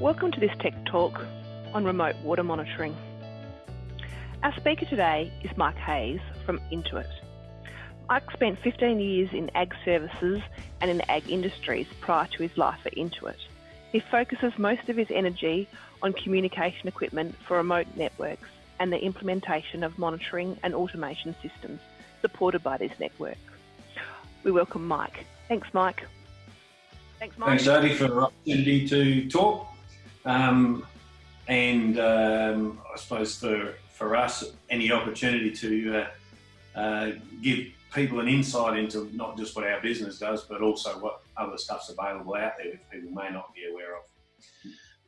Welcome to this Tech Talk on remote water monitoring. Our speaker today is Mike Hayes from Intuit. Mike spent 15 years in ag services and in ag industries prior to his life at Intuit. He focuses most of his energy on communication equipment for remote networks and the implementation of monitoring and automation systems supported by this network. We welcome Mike. Thanks, Mike. Thanks, Mike. Thanks, Jody, for the opportunity to talk. Um, and um, I suppose for, for us, any opportunity to uh, uh, give people an insight into not just what our business does, but also what other stuff's available out there that people may not be aware of.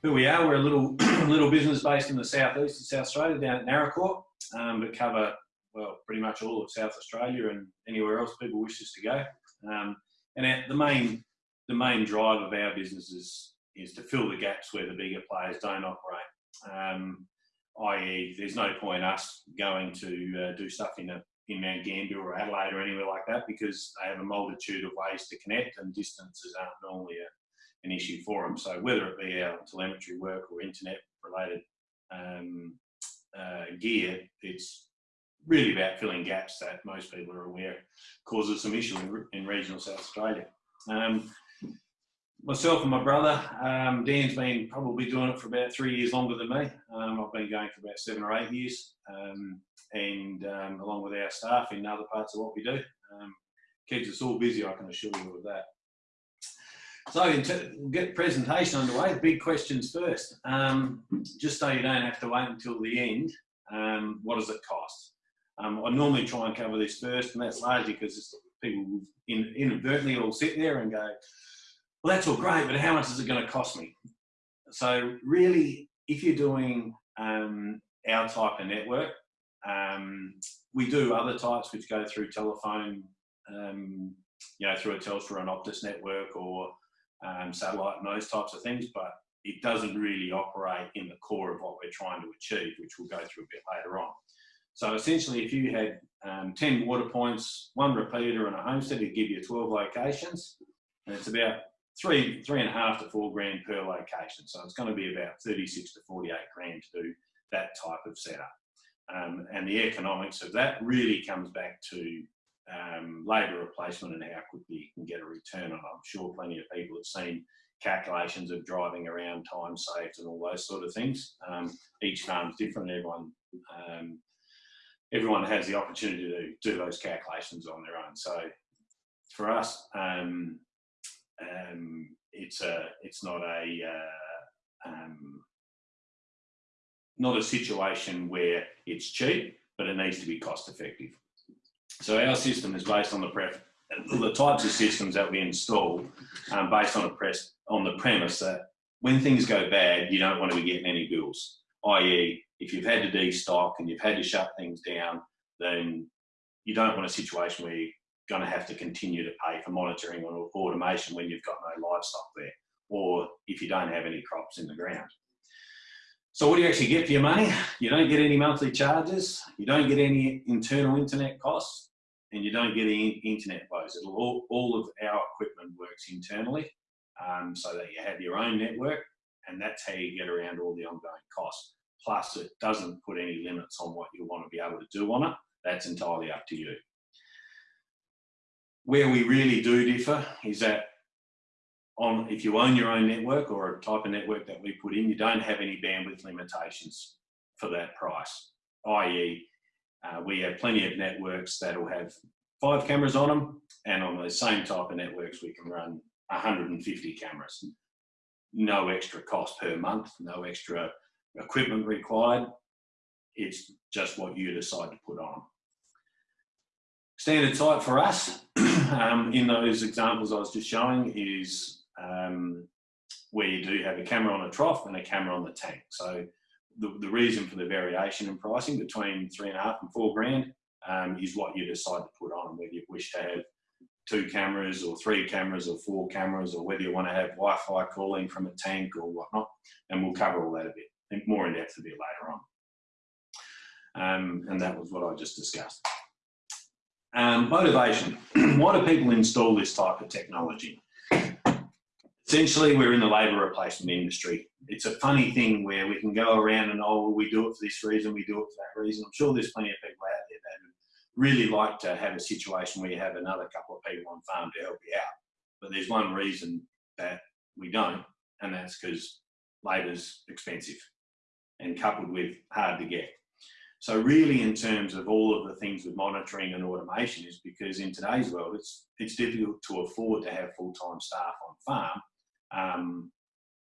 Who we are, we're a little little business based in the southeast of South Australia, down at Naracoorte, um, but cover well pretty much all of South Australia and anywhere else people wish us to go. Um, and our, the main the main drive of our business is is to fill the gaps where the bigger players don't operate. Um, i.e., there's no point us going to uh, do stuff in a in Mount Gambier or Adelaide or anywhere like that because they have a multitude of ways to connect and distances aren't normally a, an issue for them. So whether it be our telemetry work or internet related um, uh, gear, it's really about filling gaps that most people are aware causes some issue in, in regional South Australia. Um, myself and my brother, um, Dan's been probably doing it for about three years longer than me. Um, I've been going for about seven or eight years, um, and um, along with our staff in other parts of what we do. Um, keeps us all busy, I can assure you of that. So get presentation underway, big questions first. Um, just so you don't have to wait until the end, what does it cost? I normally try and cover this first, and that's largely because people inadvertently all sit there and go, well, that's all great, but how much is it going to cost me? So really, if you're doing um, our type of network, um, we do other types which go through telephone, um, you know, through a Telstra and Optus network or um, satellite and those types of things, but it doesn't really operate in the core of what we're trying to achieve, which we'll go through a bit later on. So essentially, if you had um, 10 water points, one repeater and a homestead, it'd give you 12 locations, and it's about three, three and a half to four grand per location. So it's going to be about 36 to 48 grand to do that type of setup. Um, and the economics of that really comes back to um, labour replacement and how quickly you can get a return on. I'm sure plenty of people have seen calculations of driving around, time saved, and all those sort of things. Um, each farm's different. Everyone um, everyone has the opportunity to do those calculations on their own. So for us, um, um, it's a it's not a uh, um, not a situation where it's cheap, but it needs to be cost effective. So our system is based on the pref the types of systems that we install um, based on a press on the premise that when things go bad, you don't want to be getting any bills. I.e., if you've had to destock and you've had to shut things down, then you don't want a situation where going to have to continue to pay for monitoring or automation when you've got no livestock there, or if you don't have any crops in the ground. So what do you actually get for your money? You don't get any monthly charges, you don't get any internal internet costs, and you don't get any internet. It'll all, all of our equipment works internally, um, so that you have your own network, and that's how you get around all the ongoing costs. Plus, it doesn't put any limits on what you want to be able to do on it. That's entirely up to you. Where we really do differ is that on if you own your own network or a type of network that we put in, you don't have any bandwidth limitations for that price. I.e., uh, we have plenty of networks that will have five cameras on them, and on the same type of networks, we can run 150 cameras. No extra cost per month, no extra equipment required. It's just what you decide to put on. Standard type for us um, in those examples I was just showing is um, where you do have a camera on a trough and a camera on the tank. So the, the reason for the variation in pricing between three and a half and four grand um, is what you decide to put on, whether you wish to have two cameras or three cameras or four cameras or whether you want to have Wi-Fi calling from a tank or whatnot. And we'll cover all that a bit, more in depth a bit later on. Um, and that was what I just discussed. Um, motivation. Why do people install this type of technology? Essentially, we're in the labour replacement industry. it's a funny thing where we can go around and oh, well, we do it for this reason, we do it for that reason. I'm sure there's plenty of people out there that would really like to have a situation where you have another couple of people on farm to help you out. But there's one reason that we don't, and that's because labour's expensive and coupled with hard to get. So really in terms of all of the things with monitoring and automation is because in today's world, it's, it's difficult to afford to have full-time staff on farm. Um,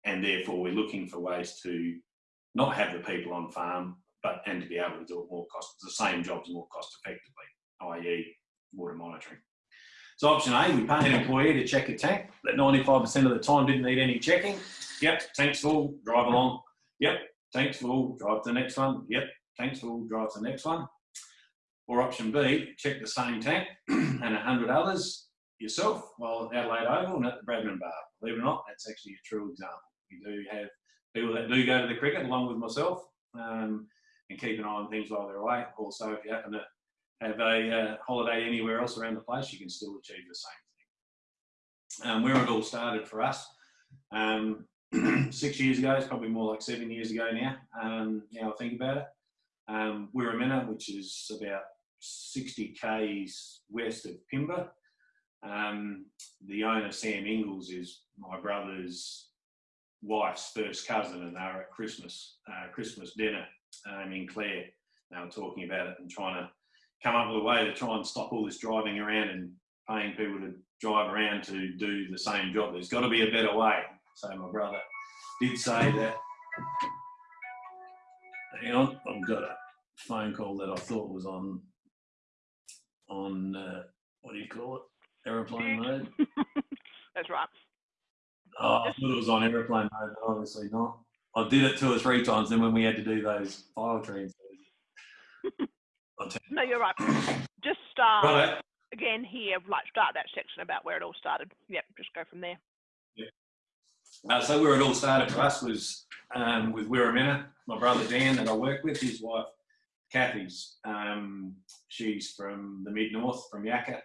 and therefore we're looking for ways to not have the people on farm, but and to be able to do it more cost, the same jobs more cost effectively, i.e. water monitoring. So option A, we pay an employee to check a tank that 95% of the time didn't need any checking. Yep, tank's full, drive along. Yep, tank's full, drive to the next one. Yep, tanks will drive to the next one. Or option B, check the same tank and 100 others yourself while at Adelaide Oval and at the Bradman Bar. Believe it or not, that's actually a true example. We do have people that do go to the cricket along with myself um, and keep an eye on things while they're away. Also, if you happen to have a uh, holiday anywhere else around the place, you can still achieve the same thing. Um, where it all started for us, um, six years ago, it's probably more like seven years ago now, um, now I think about it. Um, which is about 60 k's west of Pimba. Um, the owner, Sam Ingles, is my brother's wife's first cousin, and they were at Christmas uh, Christmas dinner um, in Clare. They were talking about it and trying to come up with a way to try and stop all this driving around and paying people to drive around to do the same job. There's got to be a better way. So my brother did say that. Hang on, I've got phone call that I thought was on on uh, what do you call it? Aeroplane mode. That's right. Oh, I thought it was on aeroplane mode, but obviously not. I did it two or three times. Then when we had to do those file transfers, no, you're right. Just start right. again here. Like start that section about where it all started. Yep, just go from there. Yeah. Uh, so where it all started for us was um, with Wirramena, my brother Dan that I work with, his wife Kathy's. Um, she's from the mid north, from Yacka,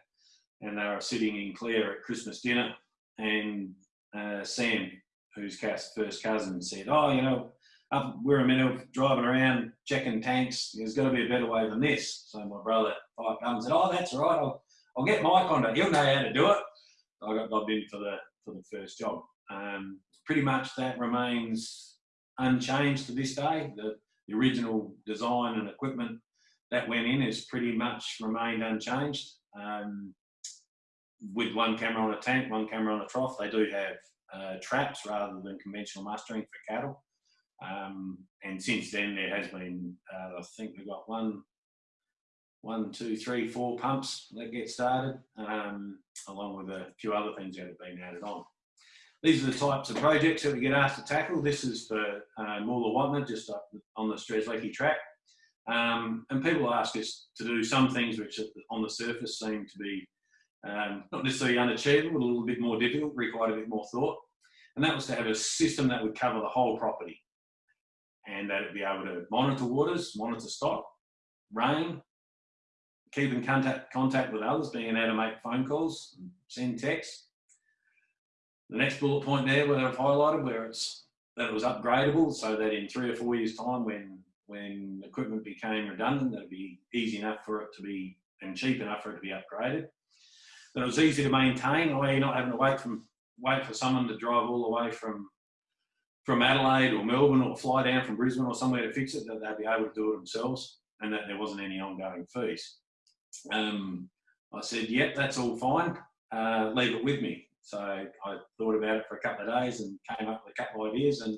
and they were sitting in Clare at Christmas dinner, and uh, Sam, who's Kath's first cousin, said, "Oh, you know, up Wirramena driving around checking tanks. There's got to be a better way than this." So my brother up and said, "Oh, that's all right. I'll, I'll get Mike on it. He'll know how to do it." I got bobbed in for the for the first job. Um, pretty much that remains unchanged to this day. The the original design and equipment that went in has pretty much remained unchanged. Um, with one camera on a tank, one camera on a trough, they do have uh, traps rather than conventional mustering for cattle. Um, and since then, there has been, uh, I think we've got one, one, two, three, four pumps that get started, um, along with a few other things that have been added on. These are the types of projects that we get asked to tackle. This is for uh, Moola just up on the Strzelecki track. Um, and people ask us to do some things which on the surface seem to be um, not necessarily unachievable, a little bit more difficult, required a bit more thought. And that was to have a system that would cover the whole property and that it'd be able to monitor waters, monitor stock, rain, keep in contact, contact with others, being able to make phone calls, send texts, the next bullet point there where I've highlighted where it's that it was upgradable so that in three or four years time when when equipment became redundant that'd be easy enough for it to be and cheap enough for it to be upgraded. That it was easy to maintain, or you're not having to wait from wait for someone to drive all the way from from Adelaide or Melbourne or fly down from Brisbane or somewhere to fix it, that they'd be able to do it themselves and that there wasn't any ongoing fees. Um, I said, yep, that's all fine. Uh, leave it with me. So I thought about it for a couple of days and came up with a couple of ideas and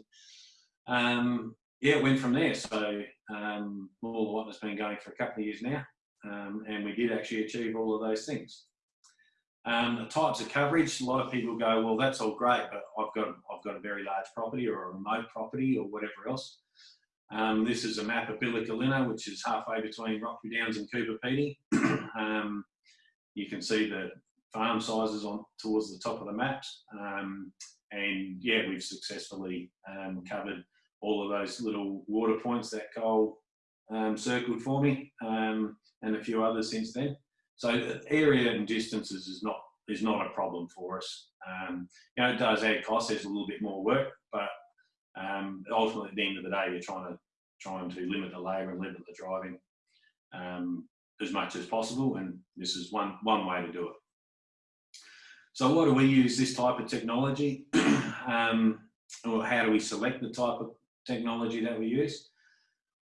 um, yeah, it went from there. So um, all what has been going for a couple of years now. Um, and we did actually achieve all of those things. Um, the types of coverage, a lot of people go, well, that's all great, but I've got, I've got a very large property or a remote property or whatever else. Um, this is a map of Billa Kalina, which is halfway between Roxby Downs and Coober Pedy. um, you can see the farm sizes on towards the top of the maps. Um, and yeah, we've successfully um, covered all of those little water points that Cole um, circled for me um, and a few others since then. So area and distances is not is not a problem for us. Um, you know, it does add cost. There's a little bit more work, but Um, ultimately, at the end of the day, you're trying to trying to limit the labour and limit the driving as much as possible, and this is one one way to do it. So, why do we use this type of technology? um, or how do we select the type of technology that we use?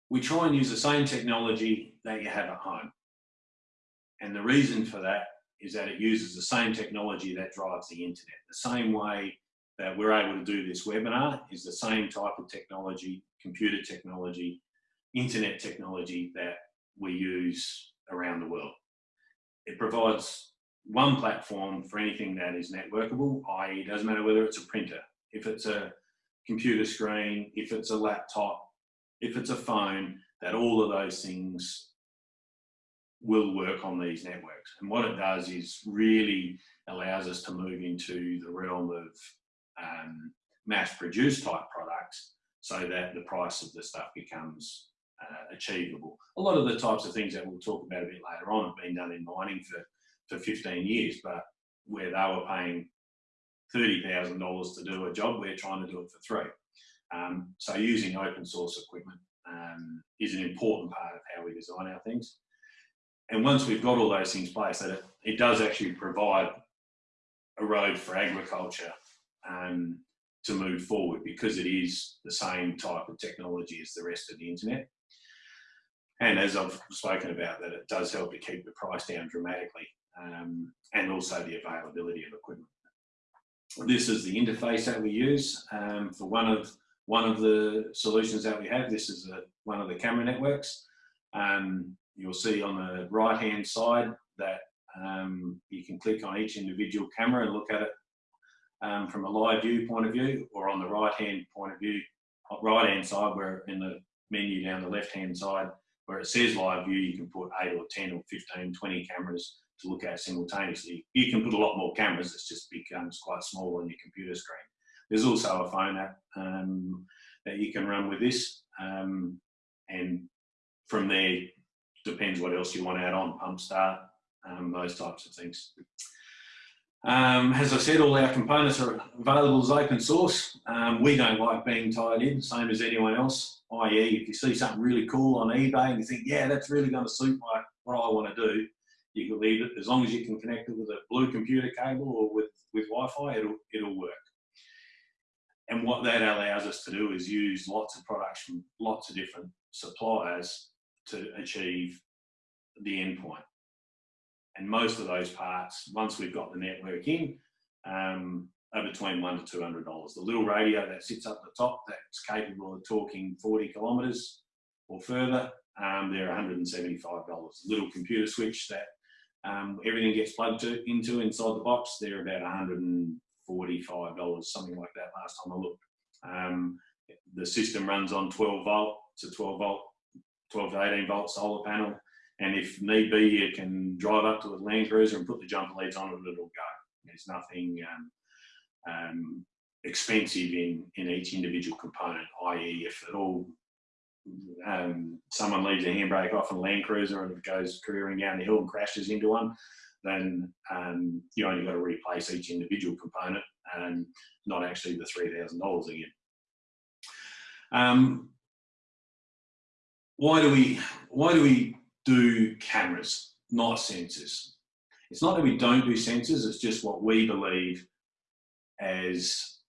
We try and use the same technology that you have at home. And the reason for that is that it uses the same technology that drives the internet. The same way that we're able to do this webinar is the same type of technology, computer technology, internet technology that we use around the world. It provides one platform for anything that is networkable, i.e. doesn't matter whether it's a printer, if it's a computer screen, if it's a laptop, if it's a phone, that all of those things will work on these networks. And what it does is really allows us to move into the realm of um, mass produced type products so that the price of the stuff becomes uh, achievable. A lot of the types of things that we'll talk about a bit later on have been done in mining for, for 15 years, but where they were paying $30,000 to do a job, we're trying to do it for three. Um, so using open source equipment um, is an important part of how we design our things. And once we've got all those things in place, that it, it does actually provide a road for agriculture um, to move forward because it is the same type of technology as the rest of the internet. And as I've spoken about, that it does help to keep the price down dramatically um, and also the availability of equipment. This is the interface that we use um, for one of one of the solutions that we have. This is a, one of the camera networks. Um, you'll see on the right hand side that um, you can click on each individual camera and look at it um, from a live view point of view or on the right hand point of view, right hand side where in the menu down the left hand side where it says live view, you can put 8 or 10 or 15, 20 cameras to look at simultaneously. You can put a lot more cameras, it just becomes quite small on your computer screen. There's also a phone app um, that you can run with this, um, and from there, depends what else you want to add on, pump start, um, those types of things. Um, as I said, all our components are available as open source. Um, we don't like being tied in, same as anyone else, i.e. if you see something really cool on eBay and you think, yeah, that's really going to suit my, what I want to do, you can leave it as long as you can connect it with a blue computer cable or with, with Wi-Fi, it'll, it'll work. And what that allows us to do is use lots of products from lots of different suppliers to achieve the endpoint. And most of those parts, once we've got the network in, um, are between one to two hundred dollars. The little radio that sits up the top that's capable of talking 40 kilometres or further, um, they're $175. Little computer switch that um, everything gets plugged to, into inside the box. They're about $145, something like that last time I looked. Um, the system runs on 12 volt to 12 volt, 12 to 18 volt solar panel. And if need be, you can drive up to a Land Cruiser and put the jumper leads on it, and it'll go. There's nothing um, um, expensive in, in each individual component, i.e. if at all um, someone leaves a handbrake off a Land Cruiser and it goes careering down the hill and crashes into one, then um, you only got to replace each individual component and not actually the $3,000 again. Um, why do we why do we do cameras, not sensors? It's not that we don't do sensors, it's just what we believe as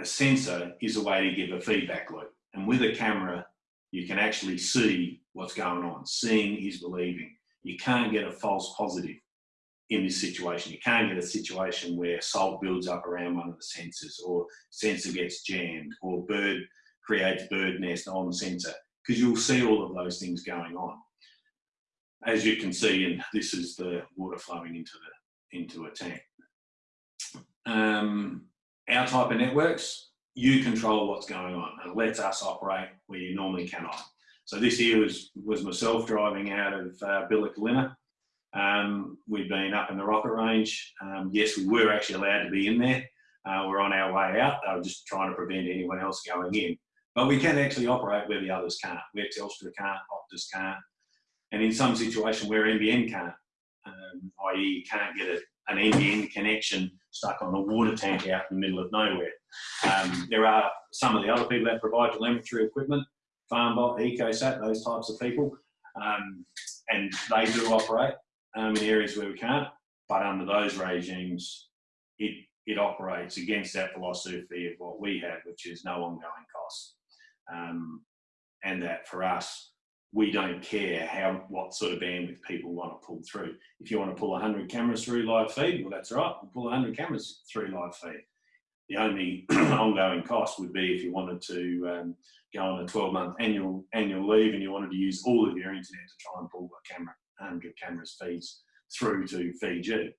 a sensor is a way to give a feedback loop. And with a camera, you can actually see what's going on. Seeing is believing. You can't get a false positive in this situation. You can't get a situation where salt builds up around one of the sensors or sensor gets jammed or bird creates bird nest on the sensor because you'll see all of those things going on. As you can see, and this is the water flowing into the into a tank. Um, our type of networks, you control what's going on and lets us operate where you normally cannot. So this year was, was myself driving out of uh. Um, we'd been up in the rocket range. Um, yes, we were actually allowed to be in there. Uh, we're on our way out. They were just trying to prevent anyone else going in. But we can actually operate where the others can't, where Telstra can't, Optus can't. And in some situation where NBN can't, um, i.e. you can't get a, an NBN connection stuck on a water tank out in the middle of nowhere. Um, there are some of the other people that provide telemetry equipment, FarmBot, EcoSat, those types of people, um, and they do operate um, in areas where we can't. But under those regimes, it it operates against that philosophy of what we have, which is no ongoing costs. Um, and that for us, we don't care how what sort of bandwidth people want to pull through. If you want to pull 100 cameras through live feed, well, that's right. We'll pull 100 cameras through live feed. The only ongoing cost would be if you wanted to um, go on a 12-month annual annual leave and you wanted to use all of your internet to try and pull a camera 100 cameras feeds through to Fiji.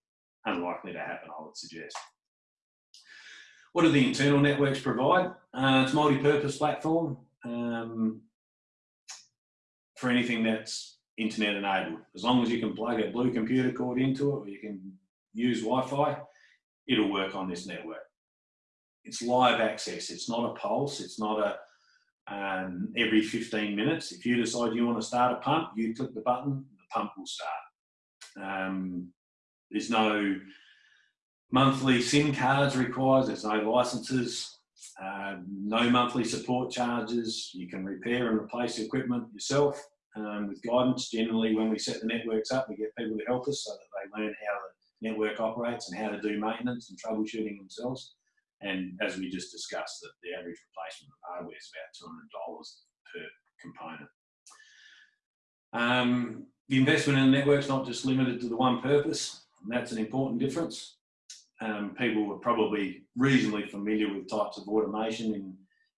Unlikely to happen, I would suggest. What do the internal networks provide? Uh, it's multi-purpose platform. Um, for anything that's internet enabled. As long as you can plug a blue computer cord into it or you can use Wi-Fi, it'll work on this network. It's live access, it's not a pulse, it's not a um, every 15 minutes. If you decide you want to start a pump, you click the button, the pump will start. Um, there's no monthly SIM cards required, there's no licenses, um, no monthly support charges. You can repair and replace equipment yourself um, with guidance. Generally, when we set the networks up, we get people to help us so that they learn how the network operates and how to do maintenance and troubleshooting themselves. And as we just discussed, that the average replacement of hardware is about $200 per component. Um, the investment in the network is not just limited to the one purpose, and that's an important difference um, people are probably reasonably familiar with types of automation in,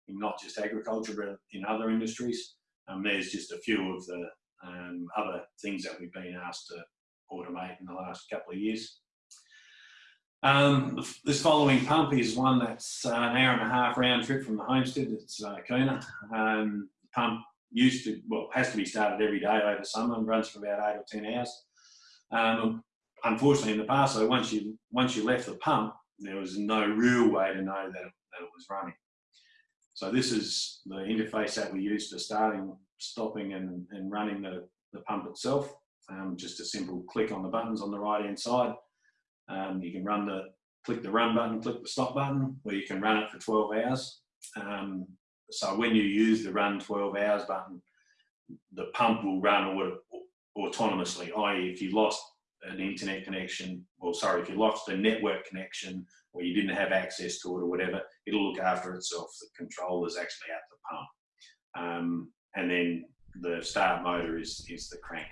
in not just agriculture, but in other industries. Um, there's just a few of the um, other things that we've been asked to automate in the last couple of years. Um, this following pump is one that's uh, an hour and a half round trip from the homestead. It's uh, Kuna. Um, pump used to, well, has to be started every day over summer and runs for about eight or 10 hours. Um, unfortunately in the past, so once you once you left the pump, there was no real way to know that, that it was running. So this is the interface that we use for starting, stopping and, and running the, the pump itself. Um, just a simple click on the buttons on the right hand side. Um, you can run the, click the run button, click the stop button, or you can run it for 12 hours. Um, so when you use the run 12 hours button, the pump will run autonomously, i.e. if you lost an internet connection, or sorry, if you lost a network connection or you didn't have access to it or whatever, it'll look after itself. The control is actually at the pump. Um, and then the start motor is, is the crank.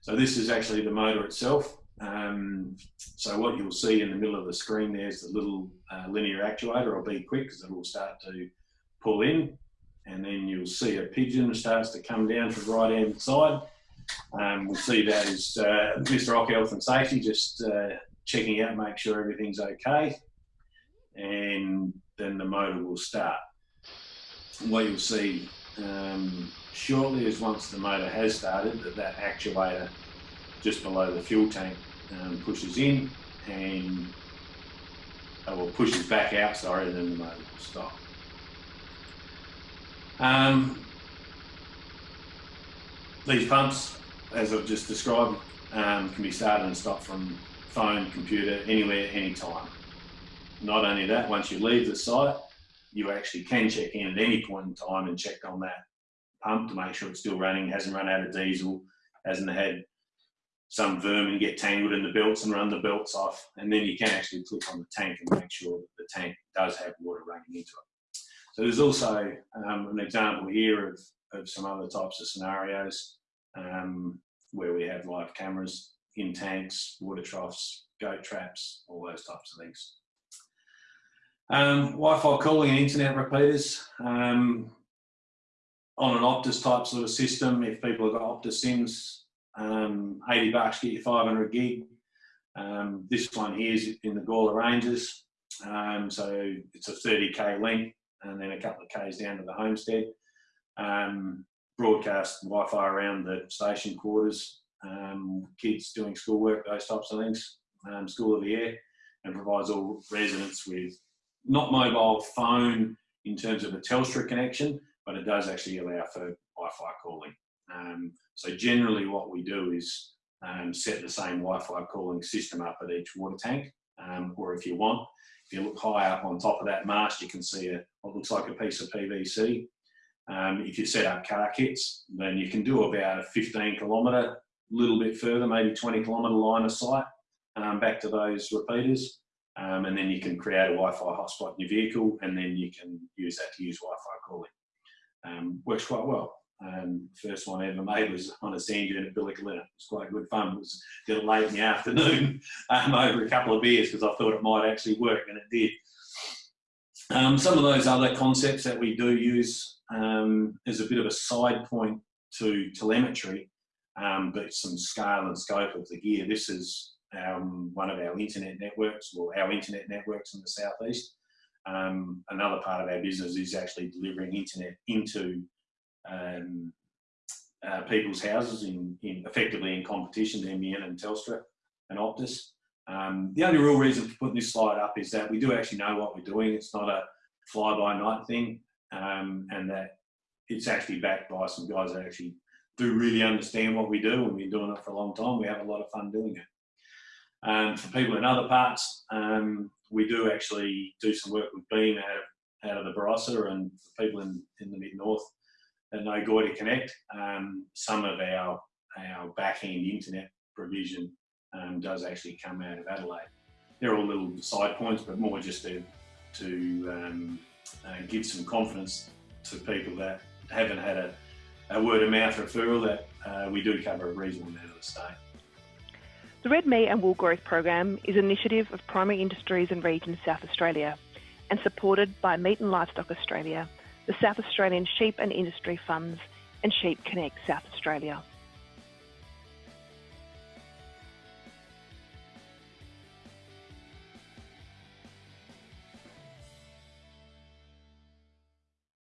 So this is actually the motor itself. Um, so what you'll see in the middle of the screen there's the little uh, linear actuator. I'll be quick because it will start to pull in and then you'll see a pigeon starts to come down to the right hand side um, we'll see that as uh, Mr. Rock Health and Safety just uh, checking out, make sure everything's okay, and then the motor will start. What you'll see um, shortly is once the motor has started, that that actuator just below the fuel tank um, pushes in and or pushes back out, sorry, and then the motor will stop. Um, these pumps, as I've just described, um, can be started and stopped from phone, computer, anywhere, anytime. Not only that, once you leave the site, you actually can check in at any point in time and check on that pump to make sure it's still running, hasn't run out of diesel, hasn't had some vermin get tangled in the belts and run the belts off. And then you can actually click on the tank and make sure that the tank does have water running into it. So there's also um, an example here of of some other types of scenarios um, where we have live cameras in tanks, water troughs, goat traps, all those types of things. Um, Wi-Fi calling and internet repeaters. Um, on an Optus type sort of system, if people have got Optus SIMs, um, 80 bucks get you 500 gig. Um, this one here is in the Gawler Ranges. Um, so it's a 30k link and then a couple of k's down to the homestead um, broadcast Wi-Fi around the station quarters, um, kids doing schoolwork, those types of things, um, school of the air, and provides all residents with not mobile phone in terms of a Telstra connection, but it does actually allow for Wi-Fi calling. Um, so generally what we do is um, set the same Wi-Fi calling system up at each water tank Um, or if you want, if you look high up on top of that mast, you can see a, what looks like a piece of PVC. Um, if you set up car kits, then you can do about a 15 kilometre, a little bit further, maybe 20 kilometre line of sight um, back to those repeaters. Um, and then you can create a Wi-Fi hotspot in your vehicle, and then you can use that to use Wi-Fi calling. Um, works quite well. Um, first one I ever made was on a sand dune at. It was quite good fun. It was did it late in the afternoon um, over a couple of beers because I thought it might actually work, and it did. Um, some of those other concepts that we do use um, as a bit of a side point to telemetry, um, but some scale and scope of the gear. This is um, one of our internet networks, or our internet networks in the southeast. Um, another part of our business is actually delivering internet into um, uh, people's houses in, in, effectively in competition to and Telstra and Optus. Um, the only real reason for putting this slide up is that we do actually know what we're doing. It's not a fly-by-night thing, um, and that it's actually backed by some guys that actually do really understand what we do, and we've been doing it for a long time. We have a lot of fun doing it. Um, for people in other parts, um, we do actually do some work with Beam out of, out of the Barossa and people in, in the mid-north that know to Connect, um, some of our, our back-end internet provision um, does actually come out of Adelaide. They're all little side points, but more just to, to um, uh, give some confidence to people that haven't had a, a word of mouth referral that uh, we do cover a reasonable amount of the state. The Red Meat and Wool Growth Program is an initiative of Primary Industries and Regions South Australia and supported by Meat and Livestock Australia, the South Australian Sheep and Industry Funds, and Sheep Connect South Australia.